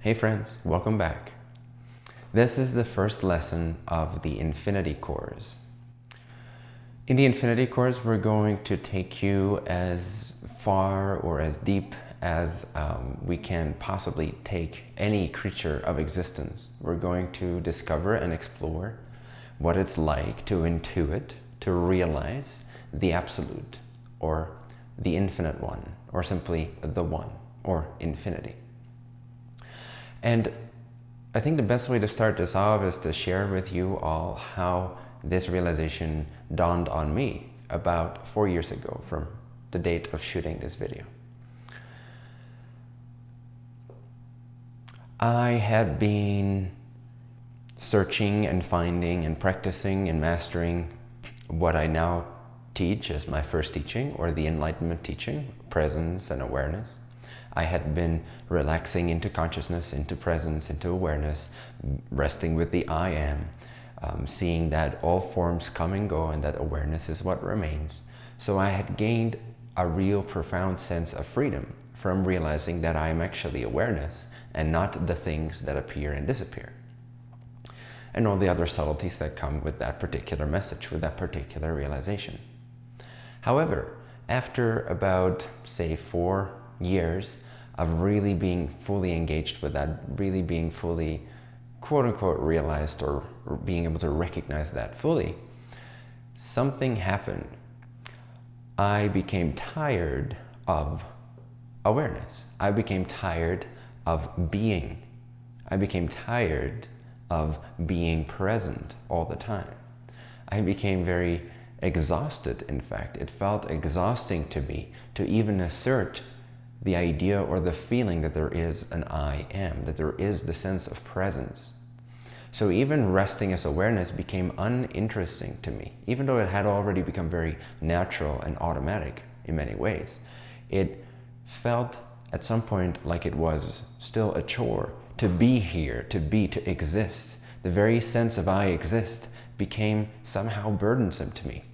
Hey friends, welcome back. This is the first lesson of the Infinity Course. In the Infinity Course, we're going to take you as far or as deep as um, we can possibly take any creature of existence. We're going to discover and explore what it's like to intuit, to realize the Absolute, or the Infinite One, or simply the One, or Infinity. And I think the best way to start this off is to share with you all how this realization dawned on me about four years ago from the date of shooting this video. I had been searching and finding and practicing and mastering what I now teach as my first teaching or the enlightenment teaching, presence and awareness. I had been relaxing into consciousness, into presence, into awareness, resting with the I am, um, seeing that all forms come and go and that awareness is what remains. So I had gained a real profound sense of freedom from realizing that I am actually awareness and not the things that appear and disappear. And all the other subtleties that come with that particular message, with that particular realization. However, after about, say, four years of really being fully engaged with that, really being fully quote unquote realized or being able to recognize that fully, something happened. I became tired of awareness. I became tired of being. I became tired of being present all the time. I became very exhausted, in fact. It felt exhausting to me to even assert the idea or the feeling that there is an I am, that there is the sense of presence. So even resting as awareness became uninteresting to me, even though it had already become very natural and automatic in many ways. It felt at some point like it was still a chore to be here, to be, to exist. The very sense of I exist became somehow burdensome to me.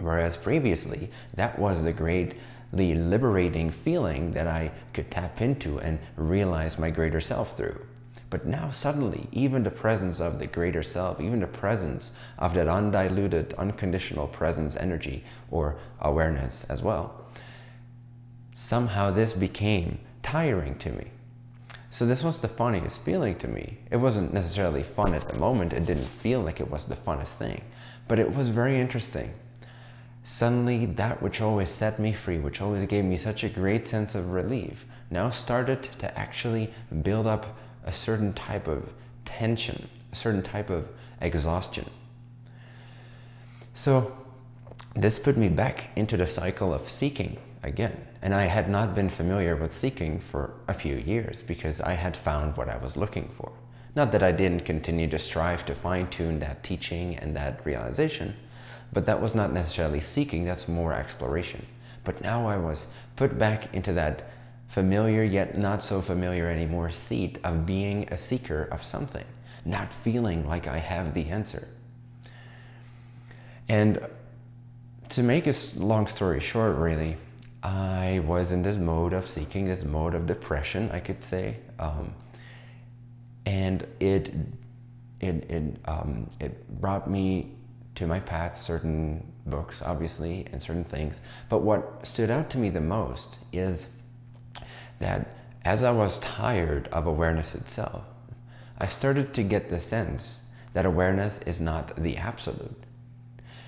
Whereas previously, that was the great the liberating feeling that I could tap into and realize my greater self through. But now suddenly, even the presence of the greater self, even the presence of that undiluted, unconditional presence energy or awareness as well, somehow this became tiring to me. So this was the funniest feeling to me. It wasn't necessarily fun at the moment. It didn't feel like it was the funnest thing, but it was very interesting Suddenly, that which always set me free, which always gave me such a great sense of relief, now started to actually build up a certain type of tension, a certain type of exhaustion. So this put me back into the cycle of seeking again. And I had not been familiar with seeking for a few years because I had found what I was looking for. Not that I didn't continue to strive to fine tune that teaching and that realization, but that was not necessarily seeking, that's more exploration. But now I was put back into that familiar yet not so familiar anymore seat of being a seeker of something, not feeling like I have the answer. And to make a long story short, really, I was in this mode of seeking, this mode of depression, I could say. Um, and it, it, it, um, it brought me to my path certain books, obviously, and certain things. But what stood out to me the most is that as I was tired of awareness itself, I started to get the sense that awareness is not the absolute.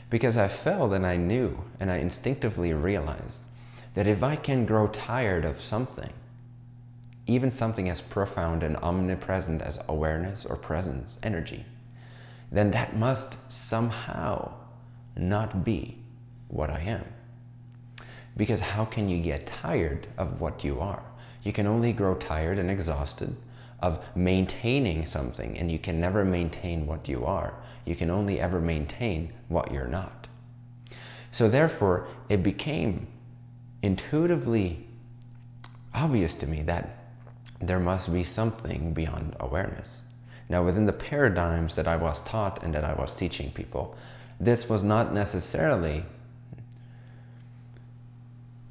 Because I felt and I knew and I instinctively realized that if I can grow tired of something, even something as profound and omnipresent as awareness or presence, energy, then that must somehow not be what I am. Because how can you get tired of what you are? You can only grow tired and exhausted of maintaining something and you can never maintain what you are. You can only ever maintain what you're not. So therefore, it became intuitively obvious to me that there must be something beyond awareness. Now, within the paradigms that I was taught and that I was teaching people, this was not necessarily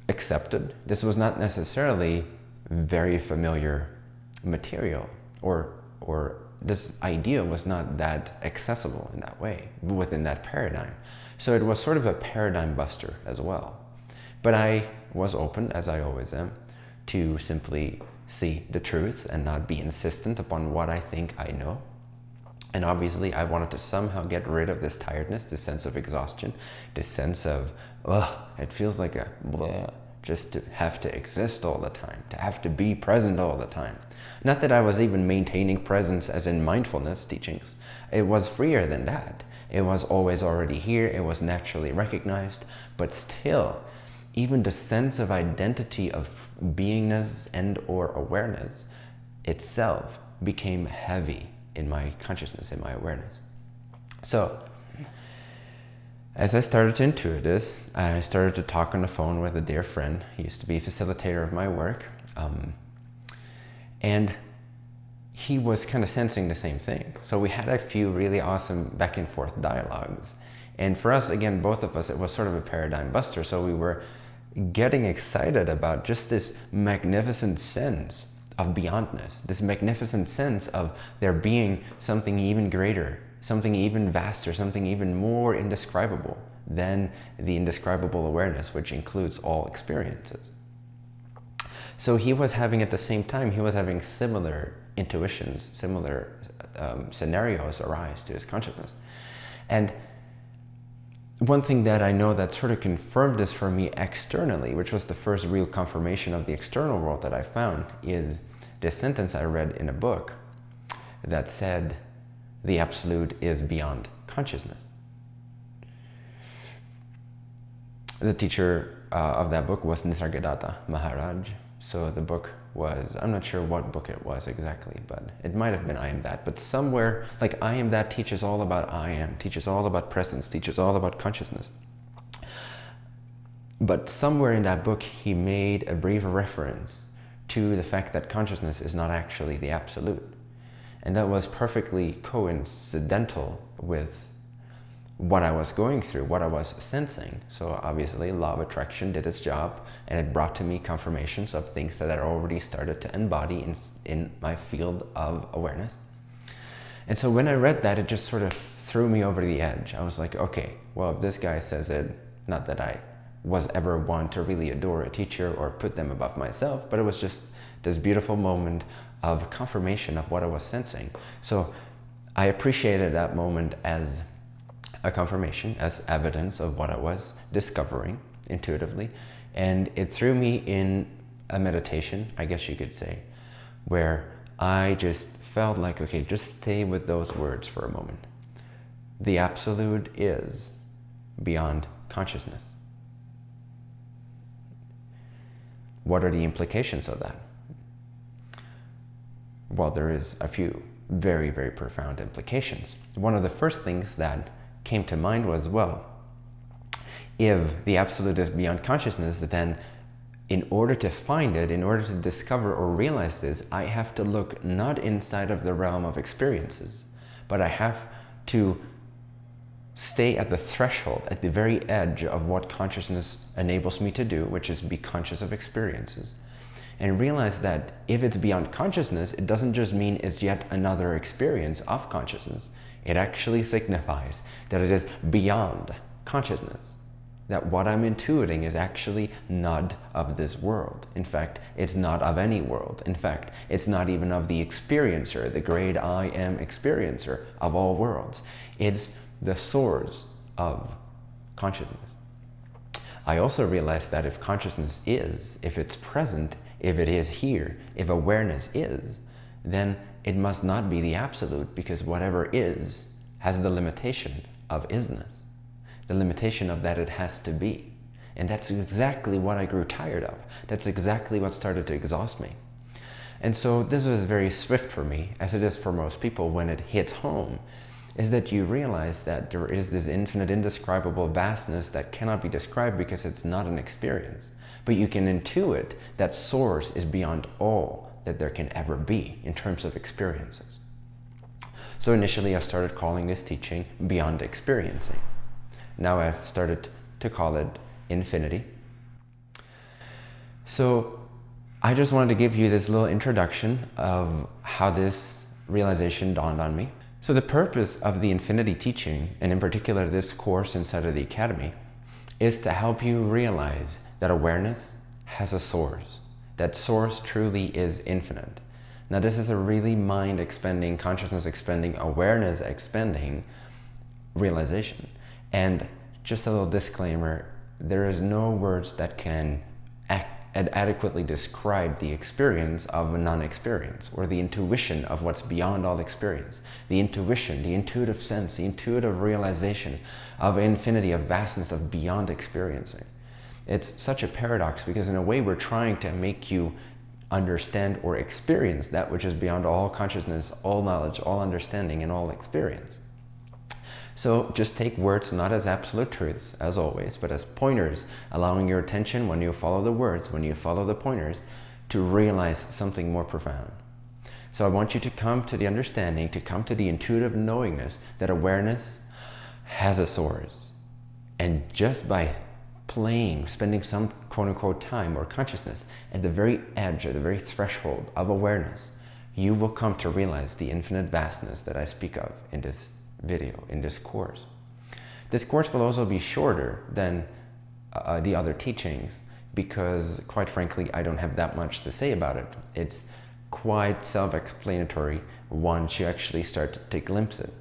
accepted. This was not necessarily very familiar material or, or this idea was not that accessible in that way within that paradigm. So it was sort of a paradigm buster as well. But I was open, as I always am, to simply see the truth and not be insistent upon what I think I know. And obviously I wanted to somehow get rid of this tiredness, this sense of exhaustion, this sense of, ugh, it feels like a blah, just to have to exist all the time, to have to be present all the time. Not that I was even maintaining presence as in mindfulness teachings. It was freer than that. It was always already here, it was naturally recognized, but still, even the sense of identity of beingness and or awareness itself became heavy in my consciousness, in my awareness. So, as I started to intuit this, I started to talk on the phone with a dear friend. He used to be a facilitator of my work. Um, and he was kind of sensing the same thing. So we had a few really awesome back and forth dialogues. And for us, again, both of us, it was sort of a paradigm buster. So we were getting excited about just this magnificent sense of beyondness, this magnificent sense of there being something even greater something even vaster, something even more indescribable than the indescribable awareness, which includes all experiences. So he was having at the same time, he was having similar intuitions, similar um, scenarios arise to his consciousness. And one thing that I know that sort of confirmed this for me externally, which was the first real confirmation of the external world that I found, is this sentence I read in a book that said, the absolute is beyond consciousness. The teacher uh, of that book was Nisargadatta Maharaj. So the book was, I'm not sure what book it was exactly, but it might have been I Am That. But somewhere, like I Am That teaches all about I Am, teaches all about presence, teaches all about consciousness. But somewhere in that book, he made a brief reference to the fact that consciousness is not actually the absolute. And that was perfectly coincidental with what I was going through, what I was sensing. So obviously law of attraction did its job and it brought to me confirmations of things that I already started to embody in, in my field of awareness. And so when I read that, it just sort of threw me over the edge. I was like, okay, well, if this guy says it, not that I was ever one to really adore a teacher or put them above myself, but it was just this beautiful moment of confirmation of what I was sensing. So I appreciated that moment as a confirmation, as evidence of what I was discovering intuitively. And it threw me in a meditation, I guess you could say, where I just felt like, okay, just stay with those words for a moment. The absolute is beyond consciousness. What are the implications of that? Well, there is a few very, very profound implications. One of the first things that came to mind was, well, if the absolute is beyond consciousness, then in order to find it, in order to discover or realize this, I have to look not inside of the realm of experiences, but I have to stay at the threshold, at the very edge of what consciousness enables me to do, which is be conscious of experiences and realize that if it's beyond consciousness, it doesn't just mean it's yet another experience of consciousness. It actually signifies that it is beyond consciousness. That what I'm intuiting is actually not of this world. In fact, it's not of any world. In fact, it's not even of the experiencer, the great I am experiencer of all worlds. It's the source of consciousness. I also realized that if consciousness is, if it's present, if it is here, if awareness is, then it must not be the absolute because whatever is has the limitation of isness, the limitation of that it has to be. And that's exactly what I grew tired of. That's exactly what started to exhaust me. And so this was very swift for me, as it is for most people when it hits home, is that you realize that there is this infinite, indescribable vastness that cannot be described because it's not an experience. But you can intuit that source is beyond all that there can ever be in terms of experiences. So initially I started calling this teaching Beyond Experiencing. Now I've started to call it Infinity. So I just wanted to give you this little introduction of how this realization dawned on me. So the purpose of the Infinity teaching, and in particular this course inside of the Academy, is to help you realize that awareness has a source. That source truly is infinite. Now this is a really mind expanding, consciousness expanding, awareness expanding realization. And just a little disclaimer, there is no words that can adequately describe the experience of a non-experience or the intuition of what's beyond all experience. The intuition, the intuitive sense, the intuitive realization of infinity, of vastness, of beyond experiencing. It's such a paradox because in a way we're trying to make you understand or experience that which is beyond all consciousness, all knowledge, all understanding, and all experience. So just take words not as absolute truths, as always, but as pointers, allowing your attention when you follow the words, when you follow the pointers, to realize something more profound. So I want you to come to the understanding, to come to the intuitive knowingness that awareness has a source. And just by playing, spending some quote unquote time or consciousness at the very edge, at the very threshold of awareness, you will come to realize the infinite vastness that I speak of in this video, in this course. This course will also be shorter than uh, the other teachings because quite frankly, I don't have that much to say about it. It's quite self-explanatory once you actually start to glimpse it.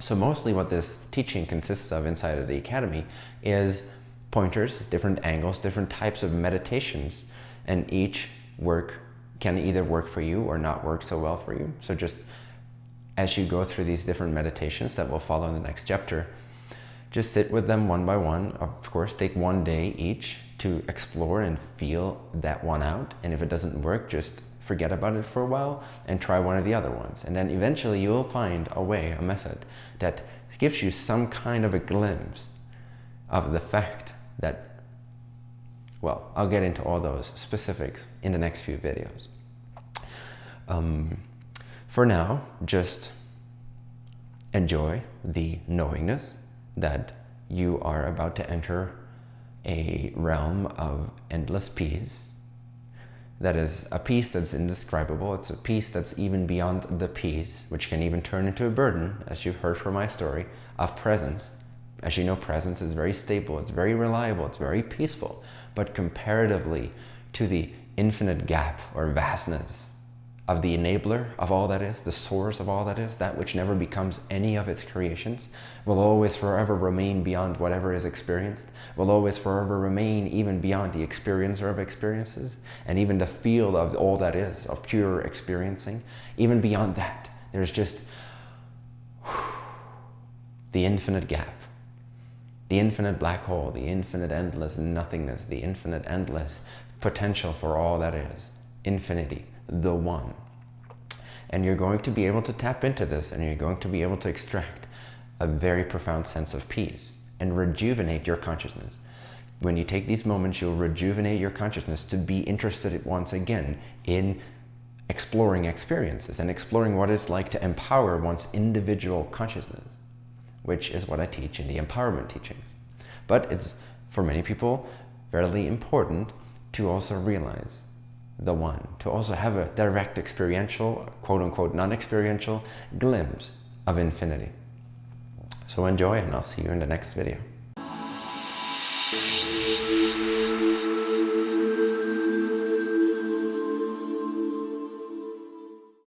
So mostly what this teaching consists of inside of the Academy is pointers, different angles, different types of meditations, and each work can either work for you or not work so well for you. So just as you go through these different meditations that will follow in the next chapter, just sit with them one by one. Of course, take one day each to explore and feel that one out. And if it doesn't work, just forget about it for a while and try one of the other ones. And then eventually you will find a way, a method that gives you some kind of a glimpse of the fact that, well, I'll get into all those specifics in the next few videos. Um, for now, just enjoy the knowingness that you are about to enter a realm of endless peace. That is a peace that's indescribable. It's a peace that's even beyond the peace, which can even turn into a burden, as you've heard from my story, of presence as you know, presence is very stable, it's very reliable, it's very peaceful, but comparatively to the infinite gap or vastness of the enabler of all that is, the source of all that is, that which never becomes any of its creations, will always forever remain beyond whatever is experienced, will always forever remain even beyond the experiencer of experiences, and even the field of all that is, of pure experiencing, even beyond that, there's just the infinite gap the infinite black hole, the infinite endless nothingness, the infinite endless potential for all that is, infinity, the one. And you're going to be able to tap into this and you're going to be able to extract a very profound sense of peace and rejuvenate your consciousness. When you take these moments, you'll rejuvenate your consciousness to be interested once again in exploring experiences and exploring what it's like to empower one's individual consciousness which is what I teach in the empowerment teachings. But it's, for many people, fairly important to also realize the one, to also have a direct experiential, quote unquote, non-experiential glimpse of infinity. So enjoy and I'll see you in the next video.